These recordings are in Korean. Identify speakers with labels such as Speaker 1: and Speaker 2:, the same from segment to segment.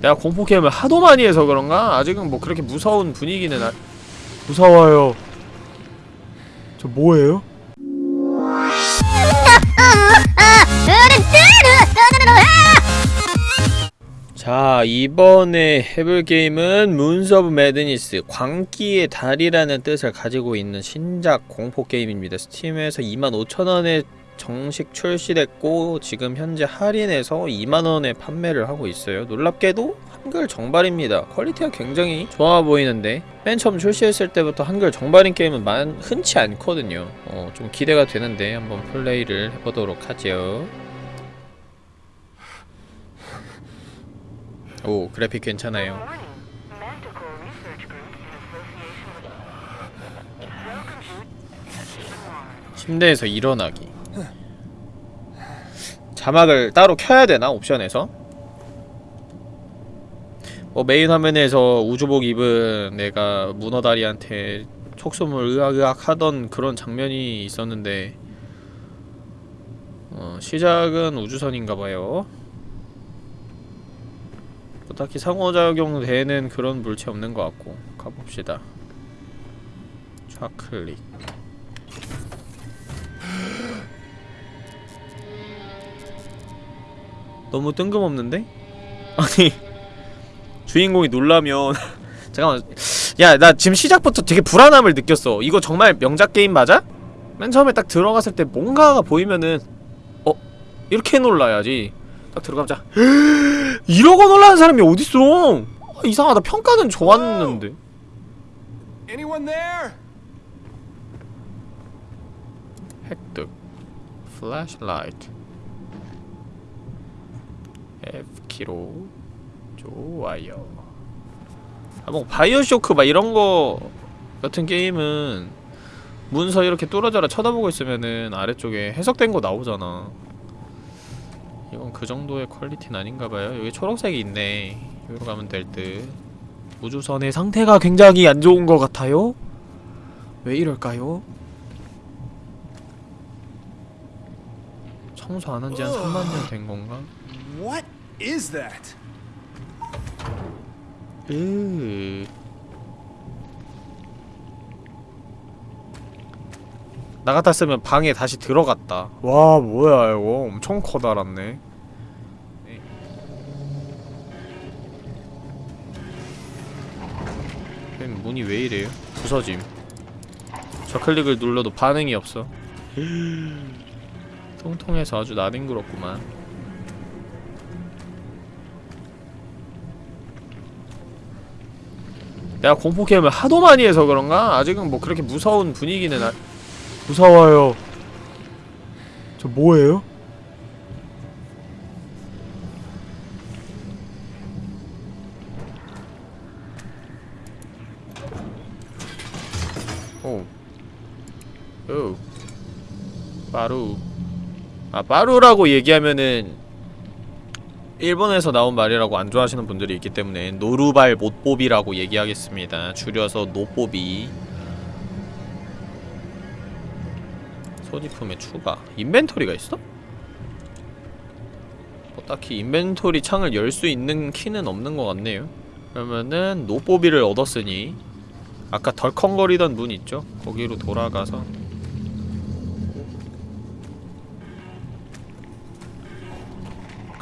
Speaker 1: 내가 공포 게임을 하도 많이 해서 그런가? 아직은 뭐 그렇게 무서운 분위기는 아... 무서워요 저 뭐예요? 자 이번에 해볼 게임은 Moons of Madness 광기의 달이라는 뜻을 가지고 있는 신작 공포 게임입니다 스팀에서 25,000원에 정식 출시됐고 지금 현재 할인해서 2만원에 판매를 하고 있어요. 놀랍게도 한글 정발입니다. 퀄리티가 굉장히 좋아 보이는데 맨 처음 출시했을 때부터 한글 정발인 게임은 많, 흔치 않거든요. 어, 좀 기대가 되는데 한번 플레이를 해보도록 하죠. 오 그래픽 괜찮아요. 침대에서 일어나기 자막을 따로 켜야 되나 옵션에서? 뭐 메인 화면에서 우주복 입은 내가 문어다리한테 촉수물 으악으악 하던 그런 장면이 있었는데 어, 시작은 우주선인가봐요. 뭐 딱히 상호작용 되는 그런 물체 없는 것 같고 가봅시다. 좌클릭 너무 뜬금없는데? 아니 주인공이 놀라면 잠깐만 야 나 지금 시작부터 되게 불안함을 느꼈어 이거 정말 명작 게임 맞아? 맨 처음에 딱 들어갔을 때 뭔가가 보이면은 어? 이렇게 놀라야지 딱 들어가자 이러고 놀라는 사람이 어딨어 아, 이상하다 평가는 좋았는데? 획득 flashlight F키로 좋아요 아, 뭐 BioShock 막 이런거 같은 게임은 문서 이렇게 뚫어져라 쳐다보고 있으면은 아래쪽에 해석된 거 나오잖아 이건 그 정도의 퀄리티는 아닌가봐요 여기 초록색이 있네 여기로 가면 될듯 우주선의 상태가 굉장히 안 좋은 것 같아요? 왜 이럴까요? 청소 안 한 지 한 3만 년 된 건가?
Speaker 2: What is that?
Speaker 1: 으. 나 같았으면 방에 다시 들어갔다. 와, 뭐야, 이거. 엄청 커다랗네. 쌤, 문이 왜 이래요? 부서짐. 저클릭을 눌러도 반응이 없어. 통통해서 아주 나뒹구럽구만. 내가 공포 게임을 하도 많이 해서 그런가? 아직은 뭐 그렇게 무서운 분위기는 아... 무서워요. 저 뭐예요? 오. 오. 빠루. 아, 빠루라고 얘기하면은 일본에서 나온 말이라고 안 좋아하시는 분들이 있기 때문에 노루발 못뽑이라고 얘기하겠습니다. 줄여서 노뽑이. 소지품의 추가. inventory가 있어? 뭐 딱히 inventory 창을 열 수 있는 키는 없는 것 같네요. 그러면은 노뽑이를 얻었으니 아까 덜컹거리던 문 있죠? 거기로 돌아가서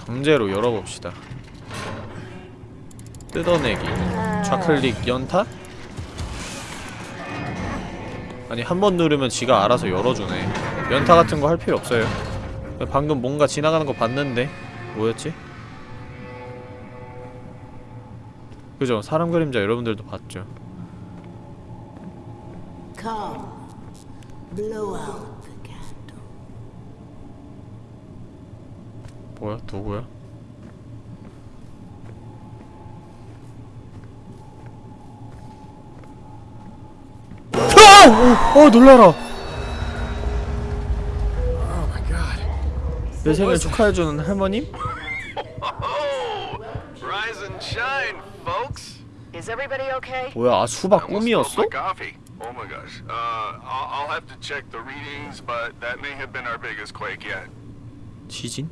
Speaker 1: 강제로 열어봅시다. 뜯어내기. 좌클릭 연타? 아니 한 번 누르면 지가 알아서 열어주네. 연타 같은 거 할 필요 없어요. 방금 뭔가 지나가는 거 봤는데 뭐였지? 그죠? 사람 그림자 여러분들도 봤죠?
Speaker 3: Come, blow out the candle.
Speaker 1: 뭐야? 누구야? 아! 어, 어 놀라라.
Speaker 2: Oh.
Speaker 1: 내 생일 축하해주는 할머님?
Speaker 4: Rise and shine, folks.
Speaker 5: Is everybody okay?
Speaker 1: 뭐야, 아 수박 꿈이었어?
Speaker 4: Oh my gosh. Uh, I'll, I'll have to check the readings, but that may have been our biggest quake yet.
Speaker 1: 지진?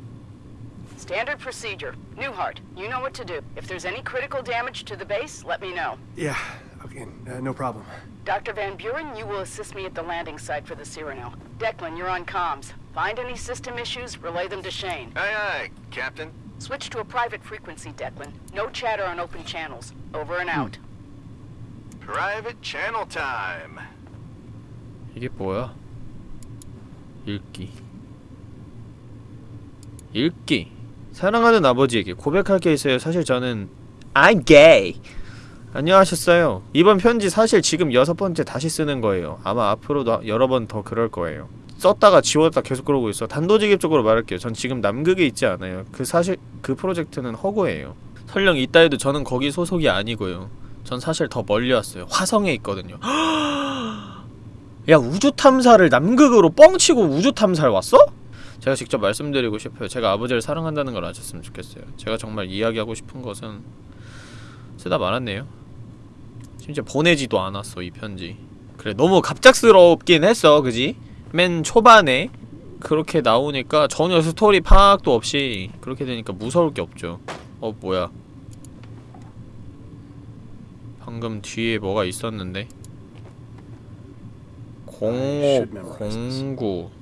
Speaker 5: Standard procedure. Newhart, you know what to do. If there's any critical damage to the base, let me know.
Speaker 2: Yeah, okay, uh, no problem.
Speaker 5: Dr. Van Buren, you will assist me at the landing site for the Cyrano. Declan, you're on comms. Find any system issues, relay them to Shane.
Speaker 4: Aye, aye, Captain.
Speaker 5: Switch to a private frequency, Declan. No chatter on open channels. Over and out.
Speaker 4: Private channel time.
Speaker 1: 이게 뭐야? 읽기 읽기 사랑하는 아버지에게 고백할 게 있어요. 사실 저는 I'm gay. 안녕하셨어요. 이번 편지 사실 지금 여섯 번째 다시 쓰는 거예요. 아마 앞으로도 여러 번 더 그럴 거예요. 썼다가 지웠다 계속 그러고 있어. 단도직입적으로 말할게요. 전 지금 남극에 있지 않아요. 그 사실 그 프로젝트는 허구예요. 설령 있다 해도 저는 거기 소속이 아니고요. 전 사실 더 멀리 왔어요. 화성에 있거든요. 야 우주 탐사를 남극으로 뻥치고 우주 탐사를 왔어? 제가 직접 말씀드리고 싶어요. 제가 아버지를 사랑한다는 걸 아셨으면 좋겠어요. 제가 정말 이야기하고 싶은 것은 쓰다 말았네요. 심지어 보내지도 않았어, 이 편지. 그래, 너무 갑작스럽긴 했어, 그지? 맨 초반에 그렇게 나오니까 전혀 스토리 파악도 없이 그렇게 되니까 무서울 게 없죠. 어, 뭐야. 방금 뒤에 뭐가 있었는데? 0 0 9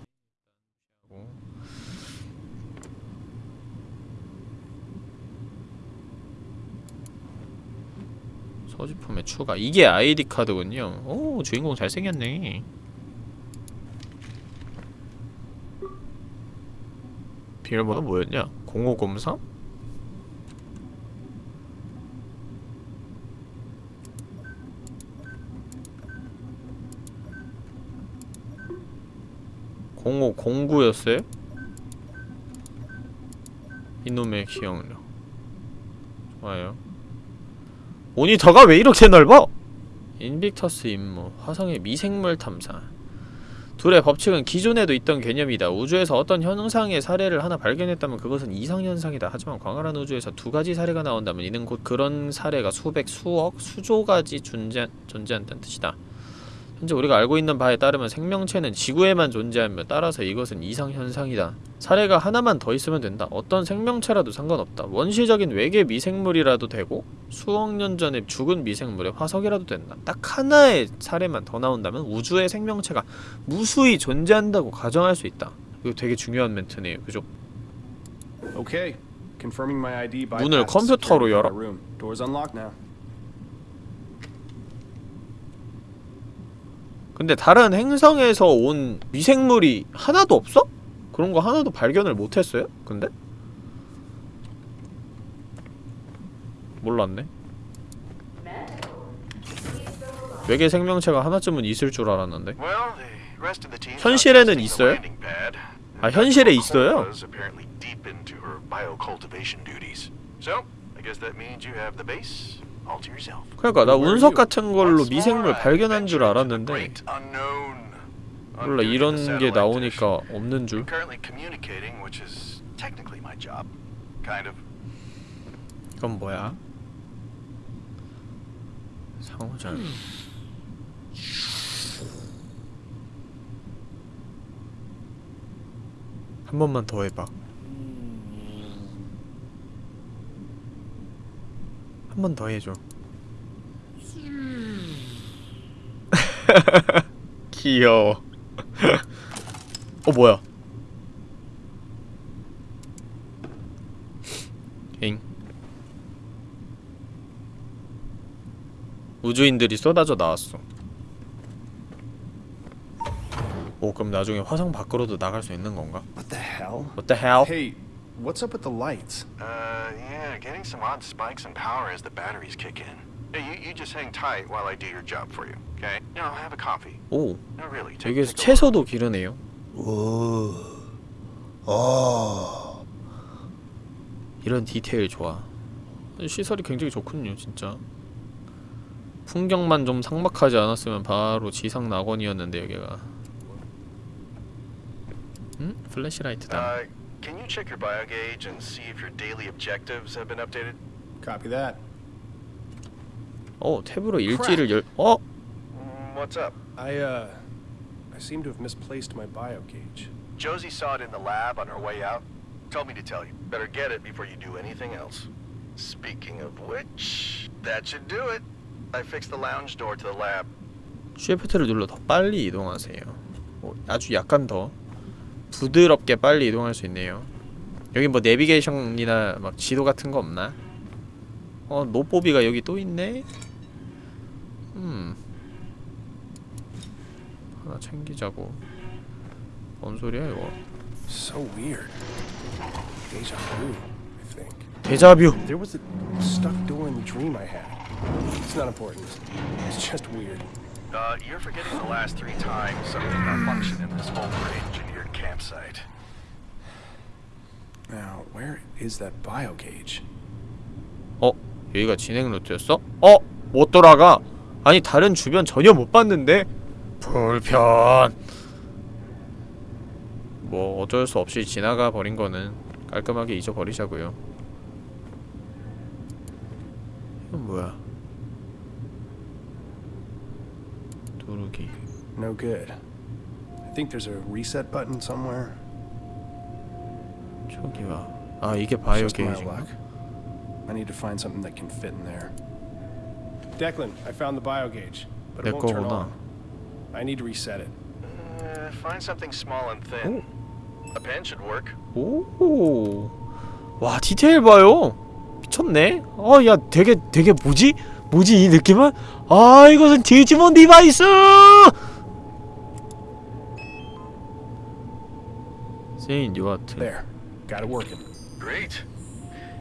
Speaker 1: 소지품의 추가 이게 아이디 카드군요 오 주인공 잘생겼네 비밀번호 뭐였냐? 0503? 공오 공구였어요? 이놈의 기억력 좋아요 모니터가 왜 이렇게 넓어? 인빅터스 임무 화성의 미생물 탐사. 둘의 법칙은 기존에도 있던 개념이다. 우주에서 어떤 현상의 사례를 하나 발견했다면 그것은 이상현상이다. 하지만 광활한 우주에서 두 가지 사례가 나온다면 이는 곧 그런 사례가 수백, 수억, 수조 가지 존재, 존재한다는 뜻이다 현재 우리가 알고 있는 바에 따르면 생명체는 지구에만 존재하며 따라서 이것은 이상현상이다. 사례가 하나만 더 있으면 된다. 어떤 생명체라도 상관없다. 원시적인 외계 미생물이라도 되고 수억 년 전에 죽은 미생물의 화석이라도 된다. 딱 하나의 사례만 더 나온다면 우주의 생명체가 무수히 존재한다고 가정할 수 있다. 이거 되게 중요한 멘트네요. 그죠?
Speaker 2: By
Speaker 1: 문을 컴퓨터로 열어. 근데 다른 행성에서 온 미생물이 하나도 없어? 그런 거 하나도 발견을 못했어요? 근데? 몰랐네 외계 생명체가 하나쯤은 있을 줄 알았는데 현실에는 있어요? 아, 현실에 있어요?
Speaker 4: So, I guess that means you have the base.
Speaker 1: 그러니까 나 운석 같은 걸로 미생물 발견한 줄 알았는데
Speaker 4: great unknown.
Speaker 1: 몰라 이런 게. 나오니까 없는 줄. 이건 뭐야? 상호절 한 번만 더 해봐 한 번 더 해줘 귀여워 어 뭐야 엥 우주인들이 쏟아져 나왔어. 오 그럼 나중에 화성 밖으로도 나갈 수 있는 건가?
Speaker 2: What the hell?
Speaker 1: What the hell?
Speaker 2: Hey, what's up with the lights?
Speaker 4: Uh, yeah, getting some odd spikes in power as the batteries kick in. Hey, you, you just hang tight while I do your job for you, okay? Know, have a coffee.
Speaker 1: 오
Speaker 4: No, really. Take,
Speaker 1: 여기서
Speaker 4: take a
Speaker 1: 채소도 기르네요. 이런 디테일 좋아. 시설이 굉장히 좋군요, 진짜. 풍경만 좀 삭막하지 않았으면 바로 지상 낙원이었는데 여기가. 음? 플래시라이트다.
Speaker 4: Uh, can you check your bio gauge and see if your daily objectives have been updated?
Speaker 2: Copy that.
Speaker 1: 어 탭으로 일지를 열. 어?
Speaker 4: Mm, what's up?
Speaker 2: I, uh, I seem to have misplaced my bio gauge.
Speaker 4: Josie saw it in the lab on her way out. told me to tell you. Better get it before you do anything else. Speaking of which, that should do it. I fixed the lounge door to the lab.
Speaker 1: 쉬프트를 눌러 더 빨리 이동하세요. 어, 아주 약간 더 부드럽게 빨리 이동할 수 있네요. 여기 뭐 내비게이션이나 막 지도 같은 거 없나? 어, 노뽀비가 여기 또 있네. 음. 하나 챙기자고. 뭔 소리야 이거?
Speaker 2: So weird. Deja vu, I think.
Speaker 1: 데자뷰.
Speaker 2: There was a stuck door in the dream I had. It's not important. It's just weird.
Speaker 4: Uh, you're forgetting the last three times something malfunctioned in this over-engineered campsite.
Speaker 2: Now, where is that bio gauge?
Speaker 1: 어? 여기가 진행 루트였어? 어? 못 돌아가? 아니 다른 주변 전혀 못 봤는데? 불편 뭐 어쩔 수 없이 지나가 버린 거는 깔끔하게 잊어버리자고요 이건 뭐야 누르기
Speaker 2: No good. I think there's a reset button somewhere.
Speaker 1: 저기와 아 이게 바이오 게이지인가?
Speaker 2: luck. I need to find something that can fit in there. Declan, I found the bio gauge, but
Speaker 1: 내
Speaker 2: it won't turn on. I need to reset it.
Speaker 4: Uh, find something small and thin. A pen should work.
Speaker 1: 오, 와 디테일 봐요. 미쳤네. 어, 야, 되게 되게 뭐지? 뭐지 이 느낌은? 아, 이것은 디지몬 디바이스. 세인 뉴아트.
Speaker 2: There. Got it working.
Speaker 4: Great.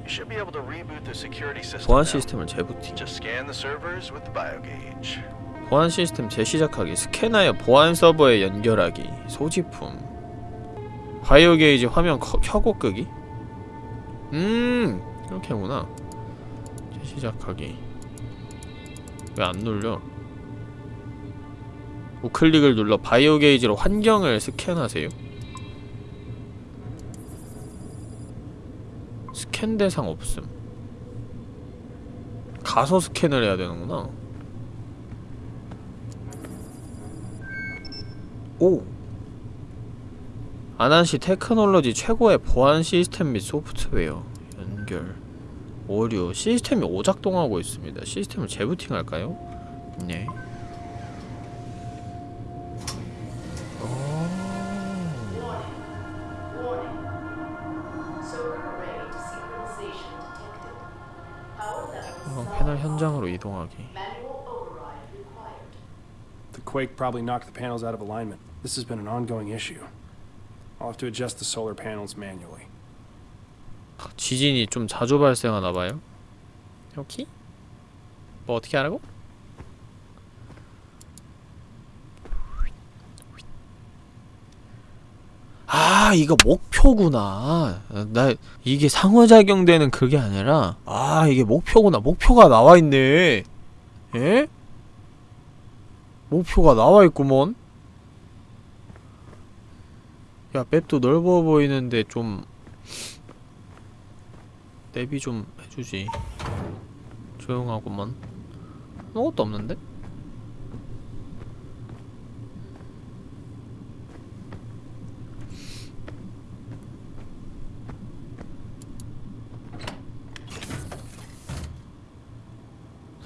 Speaker 4: You should be able to reboot the security system.
Speaker 1: 보안. 시스템을 재부팅.
Speaker 4: Just scan the servers with the bio gauge.
Speaker 1: 보안 시스템 재시작하기. 스캐너에 보안 서버에 연결하기. 소지품. 바이오 게이지 화면 커, 켜고 끄기. 음, 이렇게구나. 재시작하기. 왜 안 눌려? 우클릭을 눌러 bio gauge로 환경을 스캔하세요. 스캔 대상 없음. 가서 스캔을 해야 되는구나. 오. 아난시 테크놀로지 최고의 보안 시스템 및 소프트웨어 연결 오류 시스템이 오작동하고 있습니다. 시스템을 재부팅할까요? 네. 현장으로 이동하기.
Speaker 2: The quake probably knocked the panels out of alignment. This has been an ongoing issue. I'll have to adjust the solar panels manually.
Speaker 1: 지진이 좀 자주 발생하나 봐요. 여기? 뭐 어떻게 하라고? 아 이거 목표구나. 나 이게 상호작용되는 그게 아니라 아 이게 목표구나. 목표가 나와있네. 예? 목표가 나와있구먼. 야 맵도 넓어 보이는데 좀 내비 좀 해주지. 조용하구먼. 아무것도 없는데?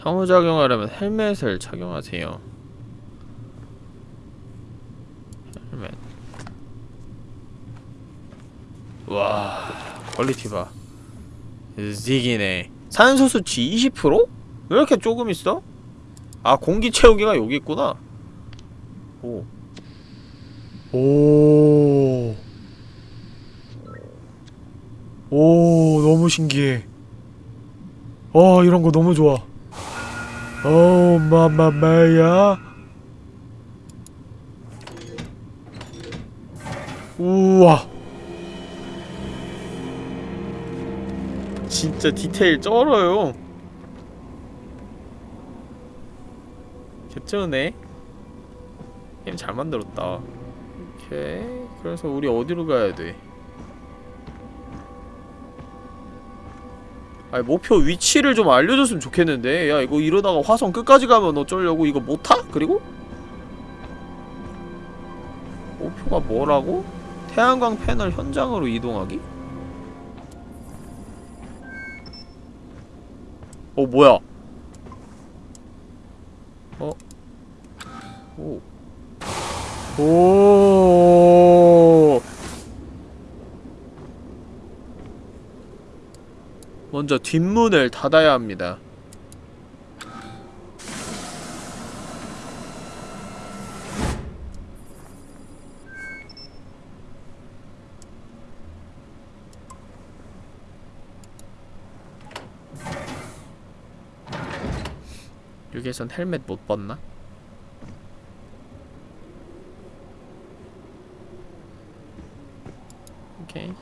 Speaker 1: 상호작용하려면 헬멧을 착용하세요 헬멧 와 퀄리티 봐 직이네 산소 수치 20%? 왜 이렇게 조금 있어? 아 공기 채우기가 여기 있구나 오 오. 오, 너무 신기해. 와, 이런 거 너무 좋아. 오, mamma mia. 우와. 진짜 디테일 쩔어요. 개쩌네. 게임 잘 만들었다. 오케이. 그래서 우리 어디로 가야 돼? 아니 목표 위치를 좀 알려줬으면 좋겠는데 야 이거 이러다가 화성 끝까지 가면 어쩌려고 이거 못 타? 그리고? 목표가 뭐라고? 태양광 패널 현장으로 이동하기? 어 뭐야 어? 오 오. 먼저 뒷문을 닫아야 합니다. 여기에선 헬멧 못 벗나? 오케이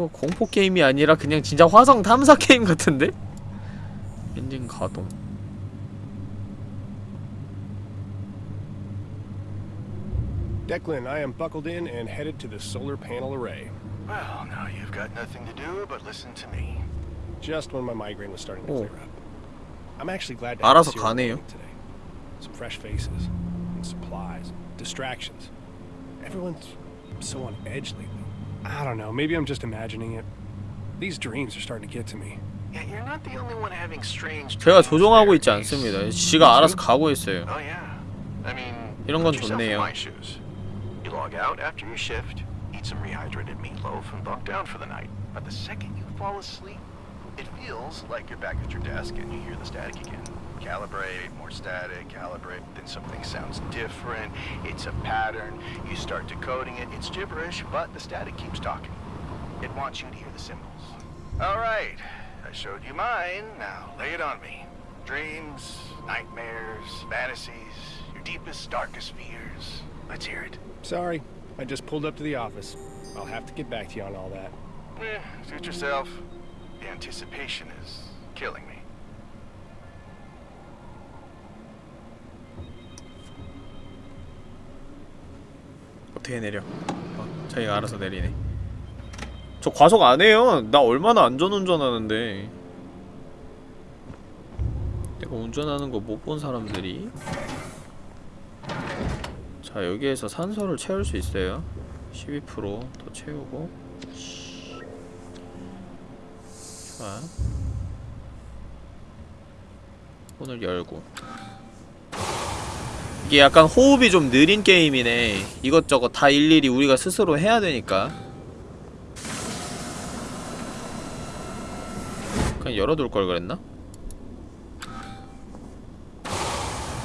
Speaker 1: 이거 공포 게임이 아니라 그냥 진짜 화성 탐사 게임 같은데? 엔진 가동
Speaker 2: Declan, I am buckled in and headed to the solar panel array.
Speaker 4: Well, now you've got nothing to do but listen to me.
Speaker 2: Just when my migraine was starting to
Speaker 1: Oh.
Speaker 2: clear up. I'm actually glad to
Speaker 1: 알아서
Speaker 2: have meeting today. Some fresh faces, and supplies, distractions. Everyone's so on edge lately. I don't know, maybe I'm just imagining it. These dreams are starting to get to me.
Speaker 4: Yeah, you're not the only one having strange.
Speaker 1: 제가
Speaker 4: dreams
Speaker 1: 조종하고
Speaker 4: there,
Speaker 1: 있지
Speaker 4: Ace.
Speaker 1: 않습니다 지가 알아서 가고 있어요
Speaker 4: Oh yeah. I mean,
Speaker 1: 이런 건
Speaker 4: put yourself in
Speaker 1: 좋네요.
Speaker 4: my shoes. You log out after your shift, eat some rehydrated meatloaf, and bunk down for the night. But the second you fall asleep, it feels like you're back at your desk and you hear the static again. Calibrate, more static, calibrate, then something sounds different. It's a pattern. You start decoding it. It's gibberish, but the static keeps talking. It wants you to hear the symbols. All right. I showed you mine. Now lay it on me. Dreams, nightmares, fantasies, your deepest, darkest fears. Let's hear it.
Speaker 2: Sorry, I just pulled up to the office. I'll have to get back to you on all that.
Speaker 4: Eh, suit yourself. The anticipation is killing me.
Speaker 1: 어떻게 내려? 어, 자기가 알아서 내리네. 저 과속 안 해요. 나 얼마나 안전운전하는데. 내가 운전하는 거 못 본 사람들이. 자 여기에서 산소를 채울 수 있어요. 12%더 채우고. 자 문을 열고 이게 약간 호흡이 좀 느린 게임이네 이것저것 다 일일이 우리가 스스로 해야 되니까 그냥 열어둘 걸 그랬나?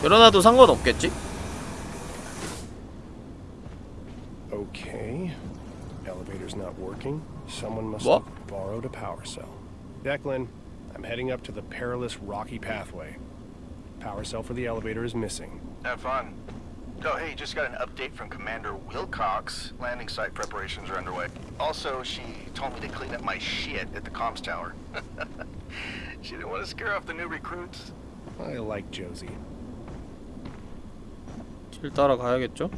Speaker 1: 열어놔도 상관없겠지?
Speaker 2: Okay. Elevator's not working. Someone must
Speaker 1: What?
Speaker 2: have borrowed a power cell. Declan, I'm heading up to the perilous rocky pathway. Power cell for the elevator is missing.
Speaker 4: Have fun. Oh, hey, just got an update from Commander Wilcox. Landing site preparations are underway. Also, she told me to clean up my shit at the comms tower. she didn't want to scare off the new recruits.
Speaker 2: I like Josie.
Speaker 1: 길 따라가야겠죠?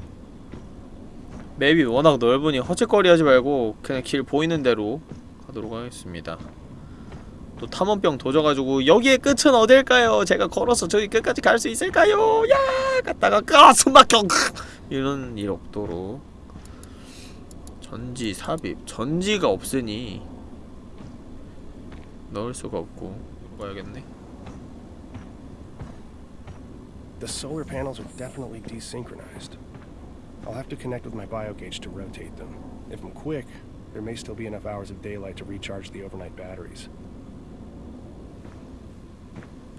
Speaker 1: 맵이 워낙 넓으니 허짓거리 하지 말고 그냥 길 보이는 대로 가도록 하겠습니다 또 탐험병 도져가지고 여기의 끝은 어딜까요? 제가 걸어서 저기 끝까지 갈 수 있을까요? 야 갔다가 아 숨막혀 이런 일 없도록 전지 삽입 전지가 없으니 넣을 수가 없고 가야겠네
Speaker 2: The solar panels are definitely desynchronized. I'll have to connect with my biogauge to rotate them. If I'm quick, there may still be enough hours of daylight to recharge the overnight batteries.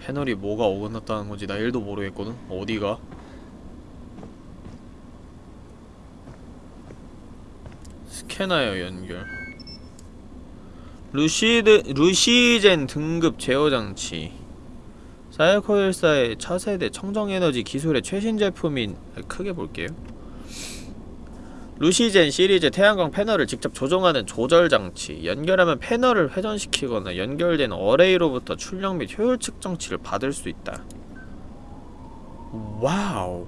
Speaker 1: 패널이 뭐가 어긋났다는 건지 나 1도 모르겠거든? 어디가? 스캐너요 연결 루시드, 루시젠 등급 제어 장치 사이코일사의 차세대 청정에너지 기술의 최신 제품인 크게 볼게요 루시젠 시리즈 태양광 패널을 직접 조종하는 조절 장치 연결하면 패널을 회전시키거나 연결된 array로부터 출력 및 효율 측정치를 받을 수 있다. wow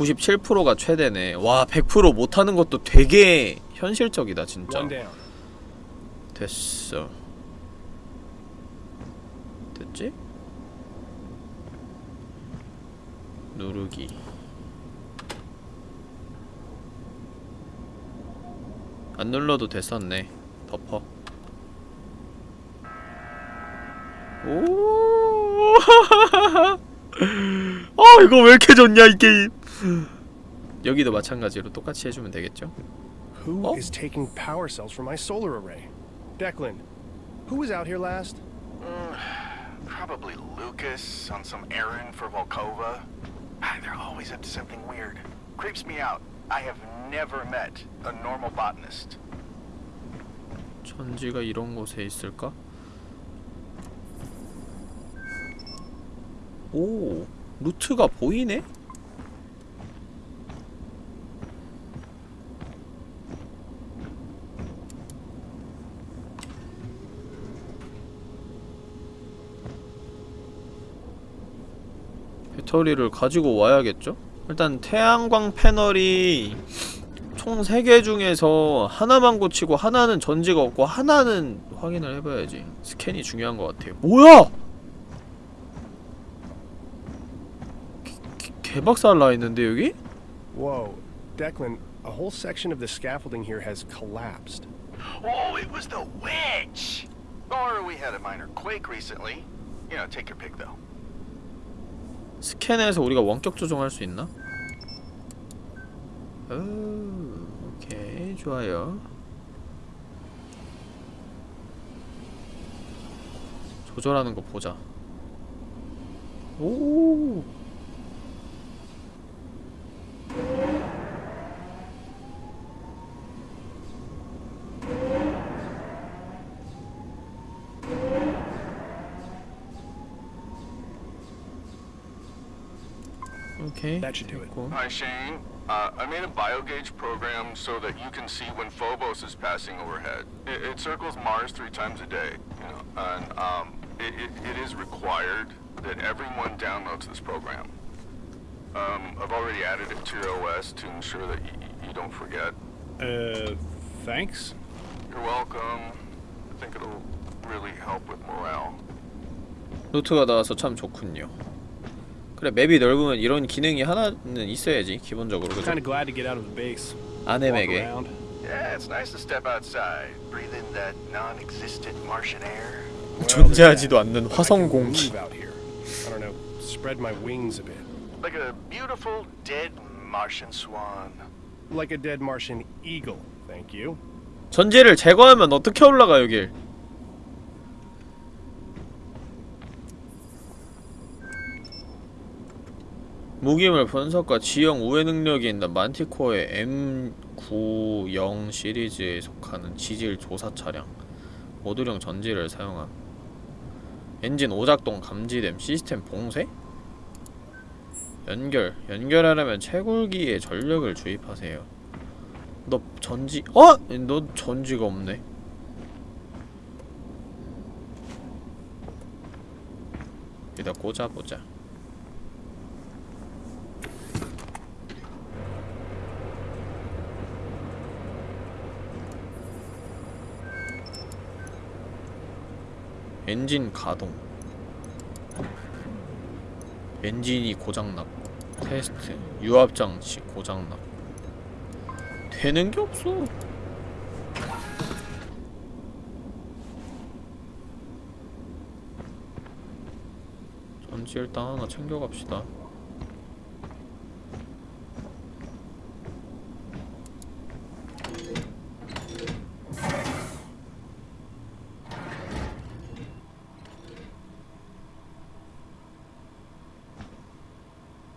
Speaker 1: 97%가 최대네. 와 100% 못하는 것도 되게 현실적이다 진짜. 됐어. 됐지? 누르기. 안 눌러도 됐었네. 덮어. 오! 아, 이거 왜 이렇게 좋냐 이 게임 여기도 마찬가지로 똑같이 해주면 되겠죠?
Speaker 2: Who
Speaker 1: Oh.
Speaker 2: is taking power cells from my solar array? Declan, who was out here last?
Speaker 4: Mm, probably Lucas on some errand for Volkova. Ah, They're always up to something weird. Creeps me out. I have never met a normal botanist.
Speaker 1: 천지가 이런 곳에 있을까? 오, 루트가 보이네? 배터리를 가지고 와야겠죠? 일단 태양광 패널이 총 3개 중에서 하나만 고치고 하나는 전지가 없고 하나는 확인을 해봐야지 스캔이 중요한 것 같아요 뭐야! 개, 개박살 나 있는데 여기?
Speaker 2: Whoa, Declan, a whole section of the scaffolding here has collapsed.
Speaker 4: Oh, it was the witch! Or we had a minor quake recently. You know, take your pick though.
Speaker 1: 스캔해서 우리가 원격 조정할 수 있나? 오, 오케이. 좋아요. 조절하는 거 보자. 오 오케이
Speaker 2: That should do it.
Speaker 1: 됐고.
Speaker 6: Hi, Shane. Uh, I made a biogauge program so that you can see when Phobos is passing overhead. It, it circles Mars three times a day, you know, and um, it, it, it is required that everyone downloads this program. Um, I've already added it to your OS to ensure that y- y- you don't forget.
Speaker 2: Uh, thanks?
Speaker 6: You're welcome. I think it'll really help with morale.
Speaker 1: 노트가 나와서 참 좋군요. 그래 맵이 넓으면 이런 기능이 하나는 있어야지 기본적으로 그죠?
Speaker 2: Kind of glad to get out of the base. Walk
Speaker 1: 아넴에게
Speaker 2: around.
Speaker 4: Yeah, it's nice to step outside, breathe in that non-existent Martian air.
Speaker 2: Well,
Speaker 1: 존재하지도 않는 화성 공기.
Speaker 2: move out here. I don't know, spread my wings a bit.
Speaker 4: Like a beautiful dead Martian swan.
Speaker 2: Like a dead Martian eagle, thank you.
Speaker 1: 전지를 제거하면 어떻게 올라가 여길? 무기물 분석과 지형 우회 능력이 있는 만티코어의 M90 시리즈에 속하는 지질 조사 차량 모듈형 전지를 사용함 엔진 오작동 감지됨 시스템 봉쇄? 연결 연결하려면 채굴기에 전력을 주입하세요 너 전지 어? 너 전지가 없네 여기다 꽂아보자 엔진 가동 엔진이 고장났고 테스트 유압장치 고장났고 되는 게 없어. 전지 일단 하나 챙겨갑시다.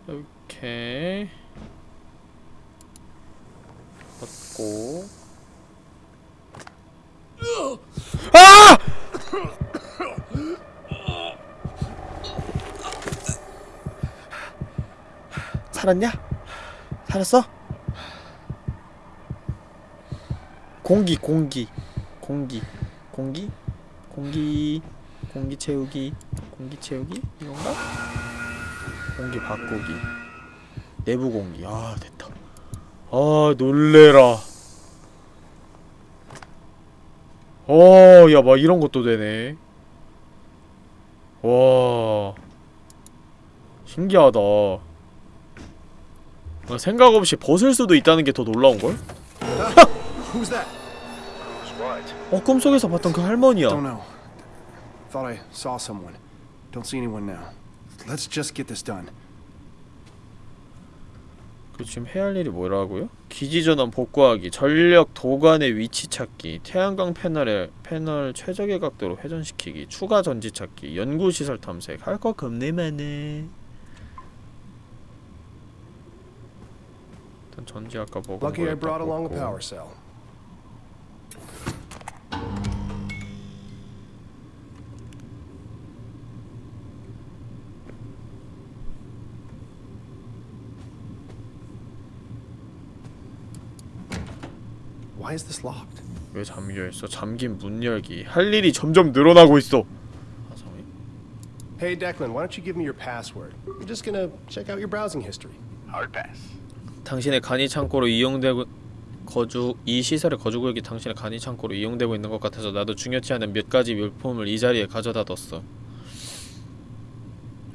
Speaker 1: 이렇게 받고 아! 살았냐? 살았어? 공기 공기 공기 공기 공기 공기 채우기 공기 채우기? 이건가? 공기 바꾸기. 내부 공기. 아 됐다. 아 놀래라. 어야 막 이런 것도 되네. 와. 신기하다 아, 생각 없이 벗을 수도 있다는 게 더 놀라운걸? 어 꿈속에서 봤던 그 할머니야.
Speaker 2: Thought I saw someone. Don't see anyone now. Let's just get this done.
Speaker 1: 그 지금 해야 할 일이 뭐라고요? 기지 전원 복구하기, 전력 도관의 위치 찾기, 태양광 패널의 패널 최적의 각도로 회전시키기, 추가 전지 찾기, 연구 시설 탐색. 할거 겁내 많네. 일단 전지 아까 먹은
Speaker 2: Lucky I
Speaker 1: 거
Speaker 2: brought along a power cell. Why is this locked?
Speaker 1: 왜 잠겨 있어? 잠긴 문 열기. 할 일이 점점 늘어나고 있어. 아성이?
Speaker 2: Hey Declan, why don't you give me your password? I'm just gonna check out your browsing history.
Speaker 4: Hard pass.
Speaker 1: 당신의 간이 창고로 이용되고 거주 이 시설의 거주 구역이 당신의 간이 창고로 이용되고 있는 것 같아서 나도 중요치 않은 몇 가지 물품을 이 자리에 가져다 뒀어.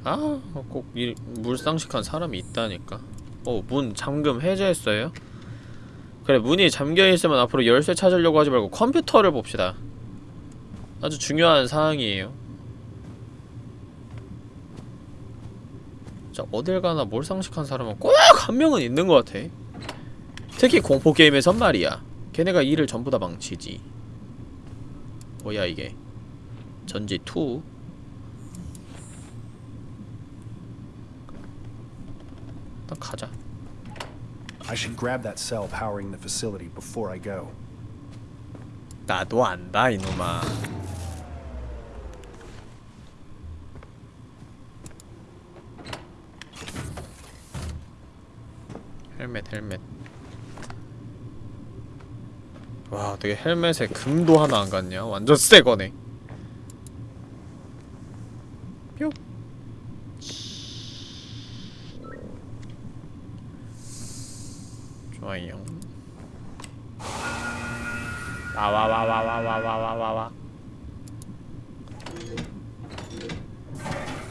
Speaker 1: 아, 꼭 이, 물상식한 사람이 있다니까. 어, 문 잠금 해제했어요? 그래, 문이 잠겨 있으면 앞으로 열쇠 찾으려고 하지 말고 컴퓨터를 봅시다. 아주 중요한 사항이에요. 진짜 어딜 가나 몰상식한 사람은 꼭 한 명은 있는 것 같아. 특히 공포 게임에선 말이야. 걔네가 일을 전부 다 망치지. 뭐야 이게? 전지 2. 일단 가자.
Speaker 2: I should grab that cell powering the facility before I go.
Speaker 1: 나도 안다 이놈아. 헬멧 헬멧. 와 어떻게 헬멧에 금도 하나 안 갔냐? 완전 새 거네. 뿅. 좋아요. 와와와와와와와와와.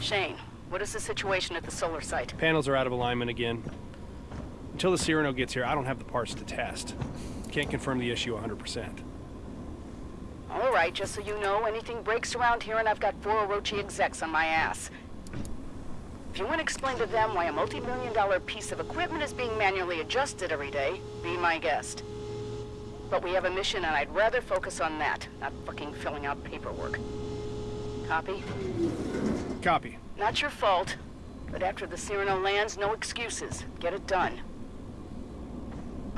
Speaker 5: Shane, what is the situation at the solar site?
Speaker 2: Panels are out of alignment again. Until the Cyrano gets here, I don't have the parts to test. Can't confirm the issue 100%.
Speaker 5: All right, just so you know, anything breaks around here and I've got four Orochi execs on my ass. If you want to explain to them why a multi-million dollar piece of equipment is being manually adjusted every day, be my guest. But we have a mission and I'd rather focus on that, not fucking filling out paperwork. Copy?
Speaker 2: Copy.
Speaker 5: Not your fault. But after the Cyrano lands, no excuses. Get it done.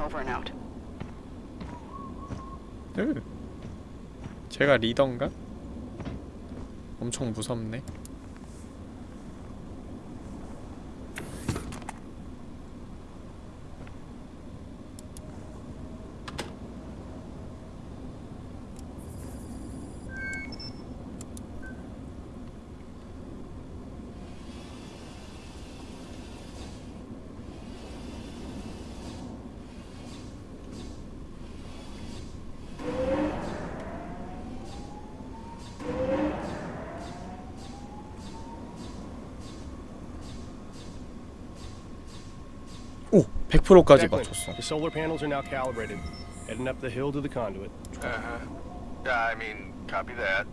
Speaker 5: Over and out.
Speaker 1: 으. 제가 리더인가? 엄청 무섭네. 오! 100%까지
Speaker 2: Declan,
Speaker 1: 맞췄어.
Speaker 2: the solar panels are now calibrated. Heading up the hill to the conduit.
Speaker 6: Uh-huh. Yeah, I mean, copy that.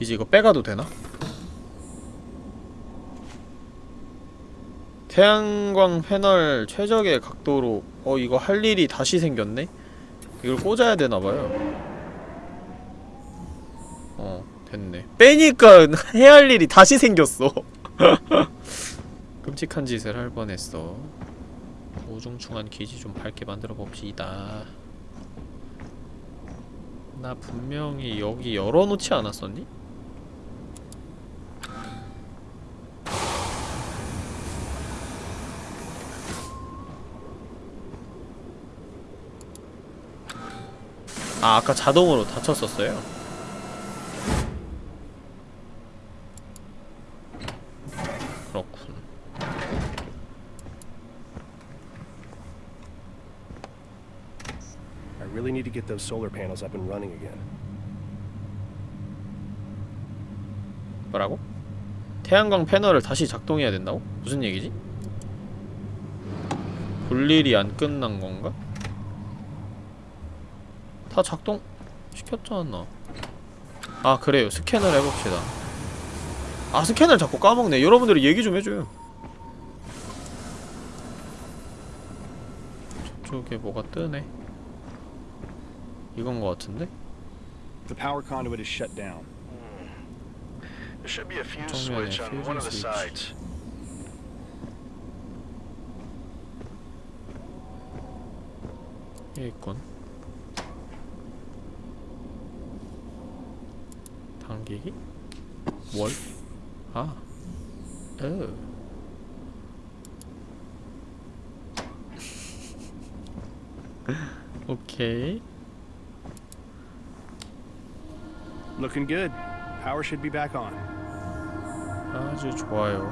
Speaker 1: 이제 이거 빼가도 되나? 태양광 패널 최적의 각도로 어 이거 할 일이 다시 생겼네? 이걸 꽂아야 되나봐요 어 됐네 빼니까 해야 할 일이 다시 생겼어 끔찍한 짓을 할 뻔했어 우중충한 기지 좀 밝게 만들어 봅시다 나 분명히 여기 열어놓지 않았었니? 아 아까 자동으로 닫혔었어요? 넣군
Speaker 2: I really need to get those solar panels up and running again.
Speaker 1: 뭐라고? 태양광 패널을 다시 작동해야 된다고? 무슨 얘기지? 볼일이 안 끝난 건가? 다 작동 시켰잖아 아 그래요 스캔을 해봅시다 아 스캔을 자꾸 까먹네 여러분들이 얘기 좀 해줘요 저쪽에 뭐가 뜨네 이건 거 같은데?
Speaker 2: The power conduit is shut down.
Speaker 4: There should be a fuse switch on one of the sides.
Speaker 1: 여기 있군 당기기? 뭘? 아 어. 오케이
Speaker 2: Looking good. Power should be back on.
Speaker 1: 아주 좋아요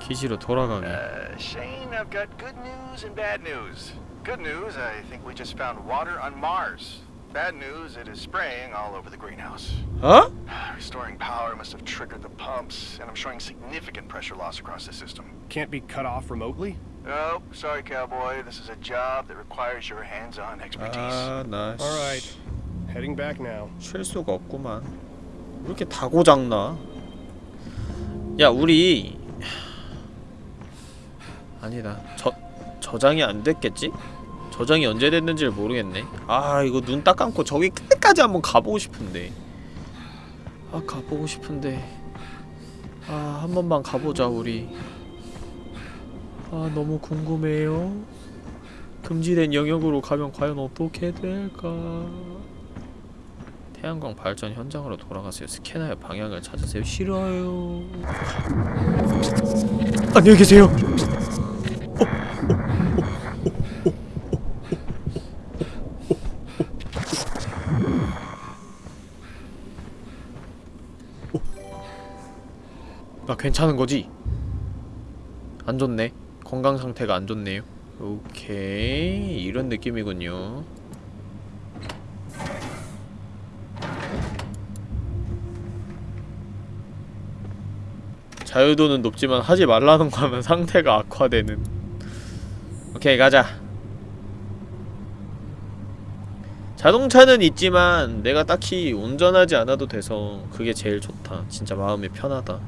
Speaker 1: 기지로 돌아가게
Speaker 4: Uh, Shane, I've got good news and bad news. Good news, I think we just found water on Mars. Bad news, it is spraying all over the greenhouse.
Speaker 1: 어?
Speaker 4: Restoring power must have triggered the pumps, and I'm showing significant pressure loss across the system.
Speaker 2: Can't be cut off remotely?
Speaker 4: Oh, sorry, cowboy. This is a job that requires your hands-on expertise.
Speaker 1: 아나
Speaker 2: All right.
Speaker 1: 쉴 수가 없구만. 왜 이렇게 다 고장나? 야 우리. 아니다. 저 저장이 안 됐겠지? 저장이 언제 됐는지를 모르겠네. 아 이거 눈 딱 감고 저기 끝까지 한번 가보고 싶은데. 아 가보고 싶은데. 아 한 번만 가보자 우리. 아 너무 궁금해요. 금지된 영역으로 가면 과연 어떻게 될까 태양광 발전 현장으로 돌아가세요. 스캐너의 방향을 찾으세요. 싫어요. 안녕히 계세요. 나 괜찮은 거지? 안 좋네. 건강 상태가 안 좋네요. 오케이 이런 느낌이군요. 자유도는 높지만 하지 말라는 거 하면 상태가 악화되는. 오케이 가자. 자동차는 있지만 내가 딱히 운전하지 않아도 돼서 그게 제일 좋다. 진짜 마음이 편하다.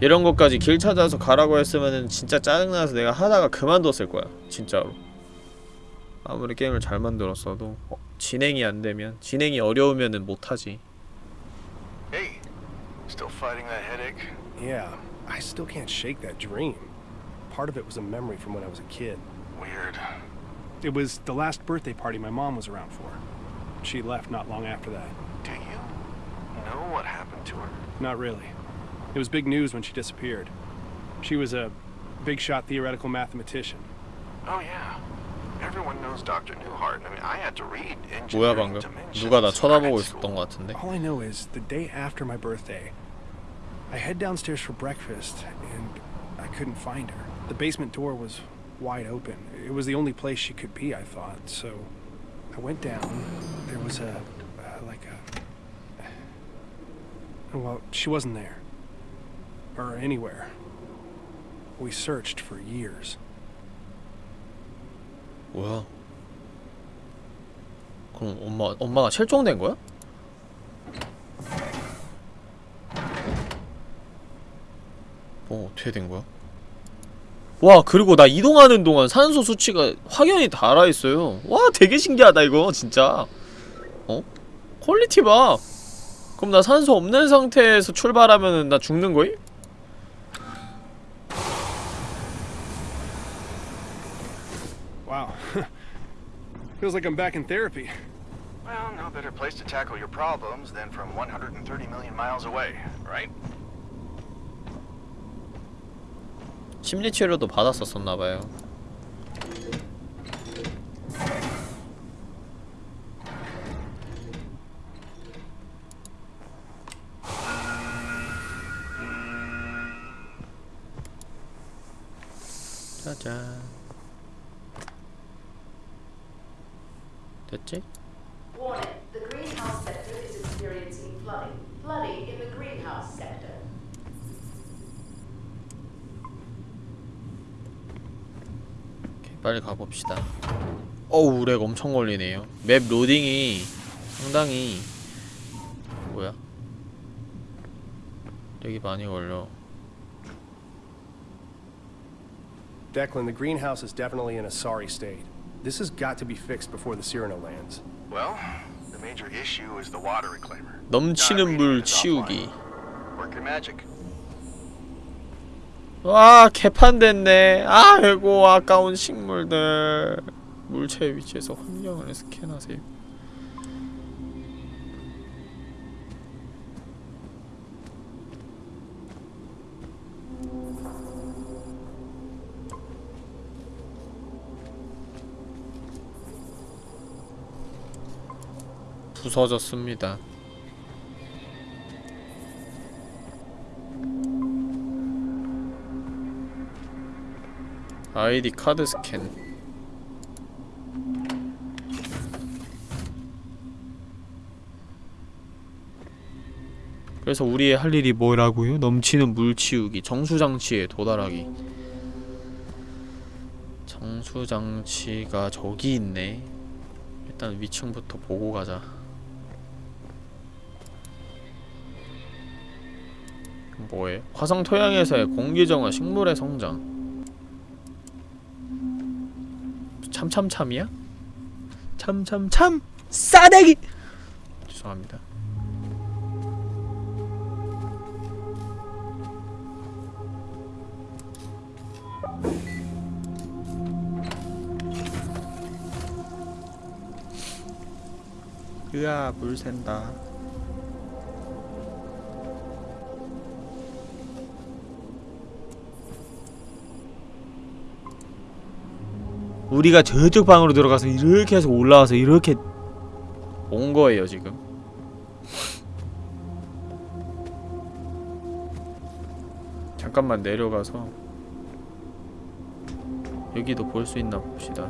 Speaker 1: 이런 것까지 길 찾아서 가라고 했으면은 진짜 짜증나서 내가 하다가 그만뒀을 거야 진짜로. 아무리 게임을 잘 만들었어도. 어, 진행이 안 되면 진행이 어려우면은 못하지.
Speaker 4: Hey, still fighting that headache?
Speaker 2: Yeah, I still can't shake that dream. Part of it was a memory from when I was a kid.
Speaker 4: Weird.
Speaker 2: It was the last birthday party my mom was around for. She left not long after that.
Speaker 4: Do you know what happened to her?
Speaker 2: Not really. It was big news when she disappeared. She was a big shot theoretical mathematician.
Speaker 4: Oh yeah. Everyone knows Dr. Newhart. I mean, I had to read
Speaker 1: 뭐야
Speaker 4: Engineering
Speaker 1: 방금?
Speaker 4: Dimensions
Speaker 1: 누가 나
Speaker 4: in
Speaker 1: 쳐다보고
Speaker 4: grad
Speaker 1: 있었던
Speaker 4: school.
Speaker 1: 것 같은데
Speaker 2: All I know is the day after my birthday, I head downstairs for breakfast and I couldn't find her. The basement door was wide open. It was the only place she could be, I thought. So I went down. There was a uh, like a well, she wasn't there or anywhere. We searched for years.
Speaker 1: 뭐야 그럼 엄마, 엄마가 실종된 거야? 뭐 어떻게 된 거야? 와 그리고 나 이동하는 동안 산소 수치가 확연히 달아있어요 와 되게 신기하다 이거 진짜 어? 퀄리티 봐 그럼 나 산소 없는 상태에서 출발하면은 나 죽는 거임?
Speaker 2: Wow. Feels like I'm back in therapy.
Speaker 4: Well, no better place to tackle your problems than from 130 million miles away, right?
Speaker 1: 심리치료도 받았었었나봐요 짜잔 됐지? 빨리 가봅시다 어우 렉 엄청 걸리네요 맵 로딩이 상당히 뭐야 렉이 많이 걸려
Speaker 2: Declan, the greenhouse is definitely in a sorry state. This has got to be fixed before the Cyrano lands.
Speaker 4: Well, the major issue is the water reclaimer.
Speaker 1: 넘치는 물 치우기
Speaker 4: Work your magic.
Speaker 1: 와 개판됐네. 아이고 아까운 식물들. 물체 위치에서 환경을 스캔하세요. 부서졌습니다 아이디 카드 스캔. 그래서 우리의 할 일이 뭐라고요? 넘치는 물 치우기, 정수장치에 도달하기. 정수장치가 저기 있네. 일단 위층부터 보고 가자. 뭐해? 화성 토양에서의 공기 정화, 식물의 성장 참참참이야? 참참참! 싸대기! 죄송합니다. 으아 물 샌다 우리가 저쪽 방으로 들어가서 이렇게 해서 올라와서 이렇게 온 거예요 지금 잠깐만 내려가서 여기도 볼 수 있나 봅시다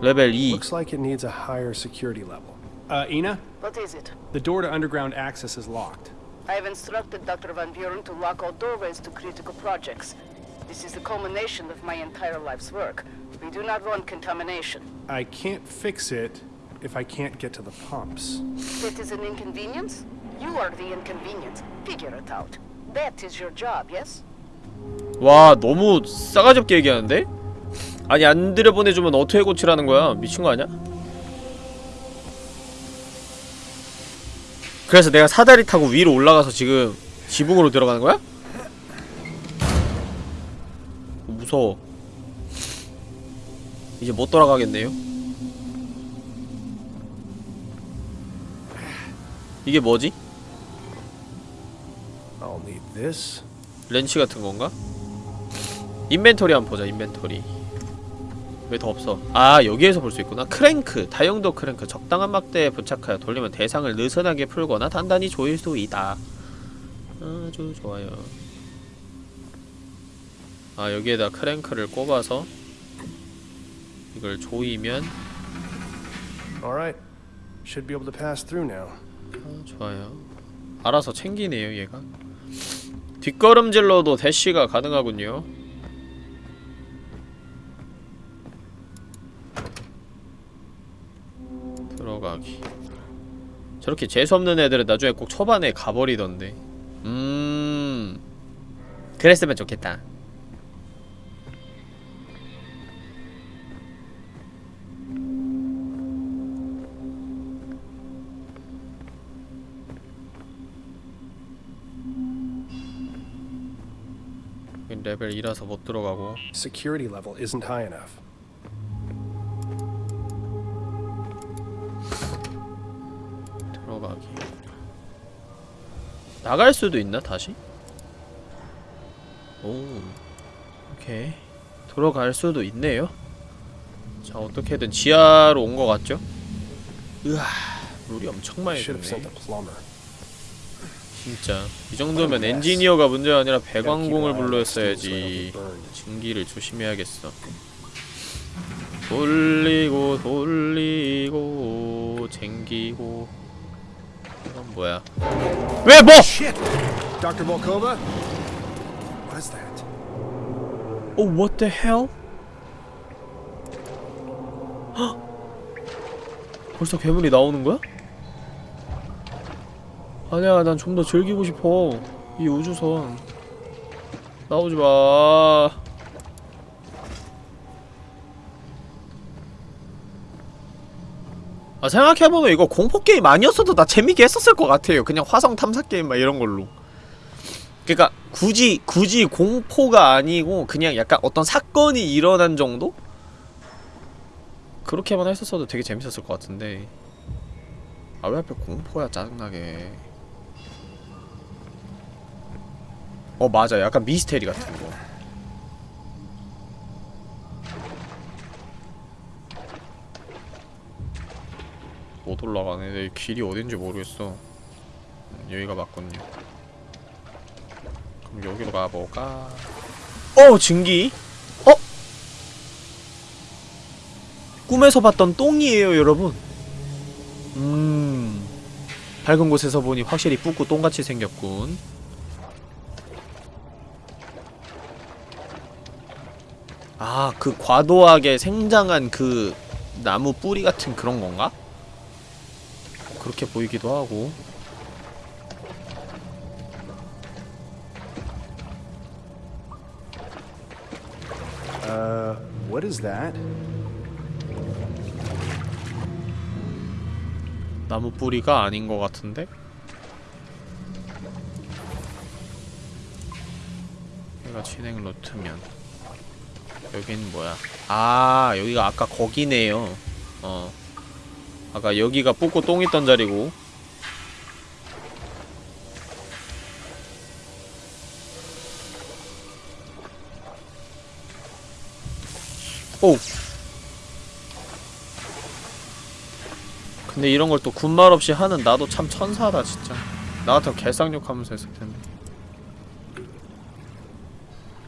Speaker 1: 레벨 2
Speaker 2: Looks like it needs a higher security level. Uh, Ina,
Speaker 5: What is it?
Speaker 2: the door to underground access is locked.
Speaker 5: I have instructed Dr. Van Buren to lock all doorways to critical projects. This is the culmination of my entire life's work. We do not want contamination.
Speaker 2: I can't fix it if I can't get to the pumps.
Speaker 5: That is an inconvenience? You are the inconvenience. Figure it out. That is your job, yes?
Speaker 1: 와 너무 싸가지 없게 얘기하는데? 아니 안 들여보내주면 어떻게 고치라는 거야 미친 거 아니야? 그래서 내가 사다리 타고 위로 올라가서 지금 지붕으로 들어가는 거야? 무서워 이제 못 돌아가겠네요. 이게 뭐지? 렌치 같은 건가? inventory 한번 보자 inventory. 왜 더 없어? 아 여기에서 볼 수 있구나. 크랭크 다용도 크랭크. 적당한 막대에 부착하여 돌리면 대상을 느슨하게 풀거나 단단히 조일 수 있다. 아주 좋아요. 아 여기에다 크랭크를 꼽아서 이걸 조이면
Speaker 2: All right. Should be able to pass through now.
Speaker 1: 아, 좋아요. 알아서 챙기네요 얘가. 뒷걸음질로도 대시가 가능하군요. 들어가기. 저렇게 재수없는 애들은 나중에 꼭 초반에 가버리던데. 음. 그랬으면 좋겠다 레벨 2라서 못 들어가고
Speaker 2: Security level isn't high enough.
Speaker 1: 들어가기 나갈 수도 있나 다시? 오 오케이 들어갈 수도 있네요 자 어떻게든 지하로 온 것 같죠? 으아 물이 엄청 많이 드네. 진짜 이 정도면 엔지니어가 문제가 아니라 배관공을 불러였어야지 증기를 조심해야겠어 돌리고 돌리고 쟁기고 이건 뭐야 왜 뭐!
Speaker 2: Dr. Volkova? What is that?
Speaker 1: Oh, what the hell? 헉! 벌써 괴물이 나오는 거야? 아니야, 난 좀 더 즐기고 싶어. 이 우주선. 나오지 마. 아, 생각해보면 이거 공포게임 아니었어도 나 재밌게 했었을 것 같아요. 그냥 화성 탐사게임 막 이런 걸로. 그니까 굳이 굳이 공포가 아니고 그냥 약간 어떤 사건이 일어난 정도? 그렇게만 했었어도 되게 재밌었을 것 같은데 아왜 하필 공포야 짜증나게 어 맞아 약간 미스테리 같은 거 못 올라가네 내 길이 어딘지 모르겠어 음, 여기가 맞군요 그럼 여기로 가볼까? 어! 증기? 어? 꿈에서 봤던 똥이에요 여러분 음... 밝은 곳에서 보니 확실히 뿌고 똥같이 생겼군 아, 그 과도하게 생장한 그 나무 뿌리 같은 그런 건가? 그렇게 보이기도 하고
Speaker 2: Uh, what is that?
Speaker 1: 나무 뿌리가 아닌 것 같은데? 여기가 진행 루트면 여긴 뭐야? 아 여기가 아까 거기네요. 어. 아까 여기가 뿌고 똥 있던 자리고. 오! 근데 이런 걸 또 군말 없이 하는 나도 참 천사다 진짜. 나 같으면 개쌍욕 하면서 했을 텐데.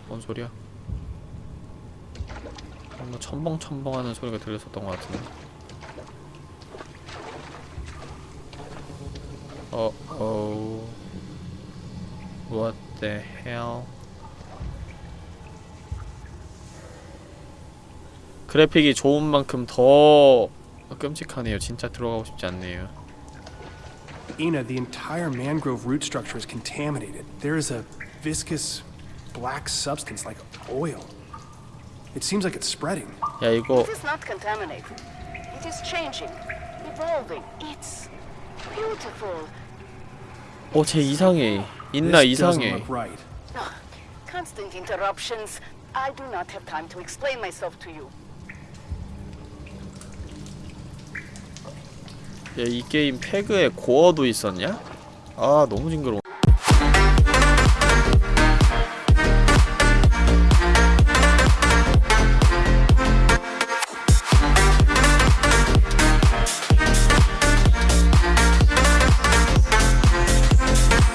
Speaker 1: 뭔 소리야 뭔가 첨벙첨벙 하는 소리가 들렸었던 것 같은데 어, 어, what the hell? 그래픽이 좋은 만큼 더 끔찍하네요. 진짜 들어가고 싶지 않네요.
Speaker 2: Ina, the entire mangrove root structure is contaminated. There is a viscous black substance like oil. It seems like it's spreading.
Speaker 1: 야 이거
Speaker 5: It is not contaminated. It is changing, evolving. It's beautiful.
Speaker 1: 어, 쟤 이상해.
Speaker 2: doesn't
Speaker 1: 이상해.
Speaker 2: look right.
Speaker 5: Ah, Constant interruptions. I do not have time to explain myself to you.
Speaker 1: 야, 이 게임 패그에 고어도 있었냐? 아, 너무 징그러워.